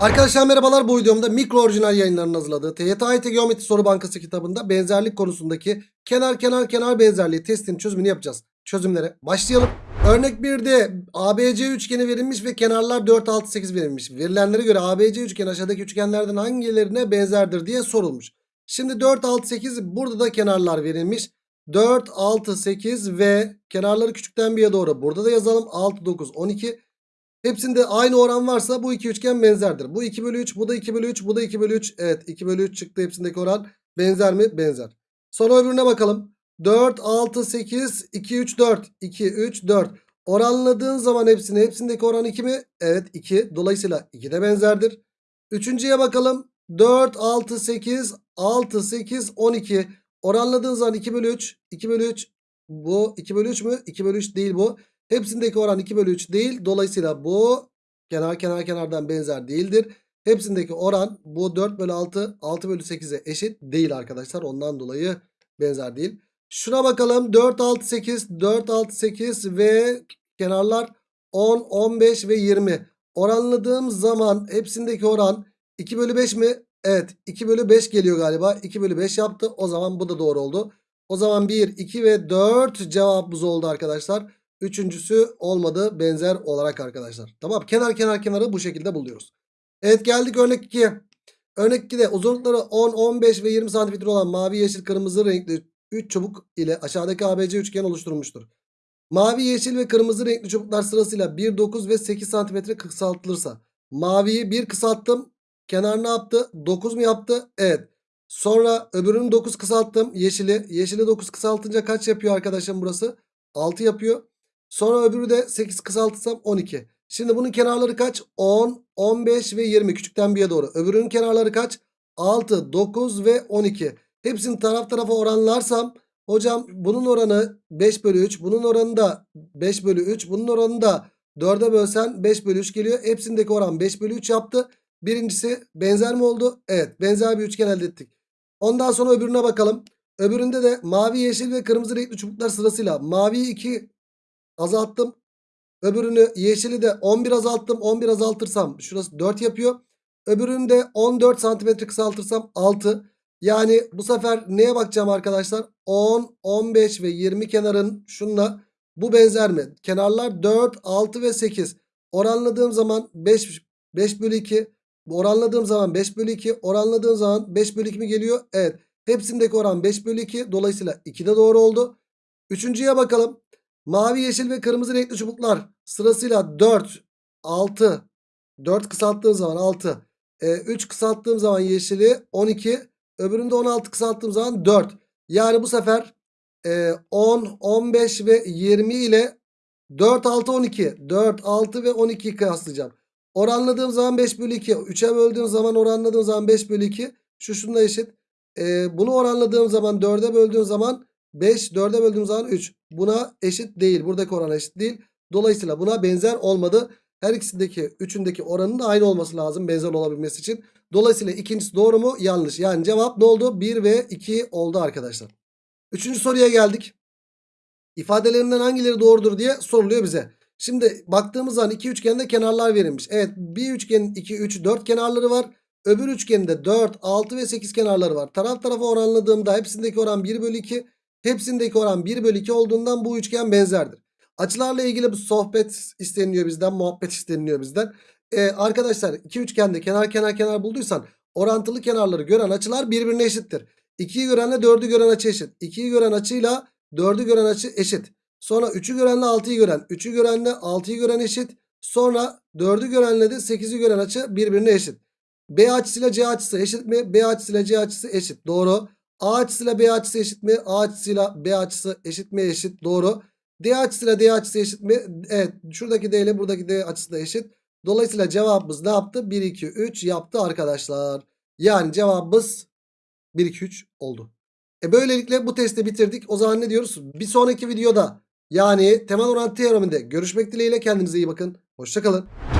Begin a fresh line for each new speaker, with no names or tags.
Arkadaşlar merhabalar bu videomda mikro orijinal yayınlarının hazırladığı TYT Geometri Soru Bankası kitabında benzerlik konusundaki kenar kenar kenar benzerliği testinin çözümünü yapacağız. Çözümlere başlayalım. Örnek 1'de ABC üçgeni verilmiş ve kenarlar 4, 6, 8 verilmiş. Verilenlere göre ABC üçgeni aşağıdaki üçgenlerden hangilerine benzerdir diye sorulmuş. Şimdi 4, 6, 8 burada da kenarlar verilmiş. 4, 6, 8 ve kenarları küçükten bir'e doğru burada da yazalım. 6, 9, 12. Hepsinde aynı oran varsa bu iki üçgen benzerdir. Bu 2 bölü 3, bu da 2 bölü 3, bu da 2 bölü 3. Evet 2 bölü 3 çıktı hepsindeki oran. Benzer mi? Benzer. Sonra öbürüne bakalım. 4, 6, 8, 2, 3, 4. 2, 3, 4. Oranladığın zaman hepsini. Hepsindeki oran 2 mi? Evet 2. Dolayısıyla 2 de benzerdir. Üçüncüye bakalım. 4, 6, 8, 6, 8, 12. Oranladığın zaman 2 bölü 3. 2 bölü 3. Bu 2 bölü 3 mü? 2 bölü 3 değil bu. Hepsindeki oran 2 bölü 3 değil. Dolayısıyla bu kenar kenar kenardan benzer değildir. Hepsindeki oran bu 4 bölü 6 6 bölü 8'e eşit değil arkadaşlar. Ondan dolayı benzer değil. Şuna bakalım 4 6 8 4 6 8 ve kenarlar 10 15 ve 20. Oranladığım zaman hepsindeki oran 2 bölü 5 mi? Evet 2 bölü 5 geliyor galiba. 2 bölü 5 yaptı. O zaman bu da doğru oldu. O zaman 1 2 ve 4 cevabımız oldu arkadaşlar. Üçüncüsü olmadı benzer olarak arkadaşlar. Tamam kenar kenar kenarı bu şekilde buluyoruz. Evet geldik örnek 2'ye. Örnek 2'de uzunlukları 10, 15 ve 20 cm olan mavi, yeşil, kırmızı renkli 3 çubuk ile aşağıdaki ABC üçgen oluşturulmuştur. Mavi, yeşil ve kırmızı renkli çubuklar sırasıyla 1, 9 ve 8 cm kısaltılırsa maviyi 1 kısalttım. Kenar ne yaptı? 9 mu yaptı? Evet. Sonra öbürünü 9 kısalttım. Yeşili. Yeşili 9 kısaltınca kaç yapıyor arkadaşım burası? 6 yapıyor. Sonra öbürü de 8 kısaltırsam 12. Şimdi bunun kenarları kaç? 10, 15 ve 20 küçükten bir'e doğru. Öbürünün kenarları kaç? 6, 9 ve 12. Hepsini taraf tarafa oranlarsam hocam bunun oranı 5 bölü 3. Bunun oranı da 5 bölü 3. Bunun oranı da 4'e bölsen 5 bölü 3 geliyor. Hepsindeki oran 5 bölü 3 yaptı. Birincisi benzer mi oldu? Evet benzer bir üçgen elde ettik. Ondan sonra öbürüne bakalım. Öbüründe de mavi, yeşil ve kırmızı renkli çubuklar sırasıyla mavi 2 azalttım. Öbürünü yeşili de 11 azalttım. 11 azaltırsam şurası 4 yapıyor. Öbürünü de 14 santimetre kısaltırsam 6. Yani bu sefer neye bakacağım arkadaşlar? 10, 15 ve 20 kenarın şunla bu benzer mi? Kenarlar 4, 6 ve 8. Oranladığım zaman 5, 5 bölü 2. Oranladığım zaman 5 bölü 2. Oranladığım zaman 5 bölü 2 mi geliyor? Evet. Hepsindeki oran 5 bölü 2. Dolayısıyla 2 de doğru oldu. Üçüncüye bakalım. Mavi, yeşil ve kırmızı renkli çubuklar sırasıyla 4, 6, 4 kısalttığım zaman 6, e, 3 kısalttığım zaman yeşili 12, öbüründe 16 kısalttığım zaman 4. Yani bu sefer e, 10, 15 ve 20 ile 4, 6, 12, 4, 6 ve 12 kıyaslayacağım. Oranladığım zaman 5 bölü 2, 3'e böldüğüm zaman oranladığım zaman 5 bölü 2, şu şununla eşit. E, bunu oranladığım zaman 4'e böldüğüm zaman 5 4'e böldüğüm zaman 3. Buna eşit değil. Buradaki oran eşit değil. Dolayısıyla buna benzer olmadı. Her ikisindeki üçündeki oranın da aynı olması lazım benzer olabilmesi için. Dolayısıyla ikincisi doğru mu? Yanlış. Yani cevap ne oldu? 1 ve 2 oldu arkadaşlar. Üçüncü soruya geldik. İfadelerinden hangileri doğrudur diye soruluyor bize. Şimdi baktığımız zaman iki üçgende kenarlar verilmiş. Evet bir üçgenin 2, 3, 4 kenarları var. Öbür üçgende 4, 6 ve 8 kenarları var. Taraf tarafa oranladığımda hepsindeki oran 1 bölü 2. Hepsindeki oran 1 bölü 2 olduğundan bu üçgen benzerdir. Açılarla ilgili bu sohbet isteniliyor bizden. Muhabbet isteniliyor bizden. Ee, arkadaşlar iki üçgende kenar kenar kenar bulduysan orantılı kenarları gören açılar birbirine eşittir. 2'yi görenle 4'ü gören açı eşit. 2'yi gören açıyla 4'ü gören açı eşit. Sonra 3'ü görenle 6'yı gören. 3'ü görenle 6'yı gören eşit. Sonra 4'ü görenle de 8'i gören açı birbirine eşit. B açısıyla C açısı eşit mi? B açısıyla C açısı eşit. Doğru. A açısıyla B açısı eşit mi? A açısıyla B açısı eşit mi? Eşit. Doğru. D açısıyla D açısı eşit mi? Evet. Şuradaki D ile buradaki D açısı da eşit. Dolayısıyla cevabımız ne yaptı? 1, 2, 3 yaptı arkadaşlar. Yani cevabımız 1, 2, 3 oldu. E böylelikle bu testi bitirdik. O zaman ne diyoruz? Bir sonraki videoda yani temel orantı teoreminde görüşmek dileğiyle kendinize iyi bakın. Hoşçakalın.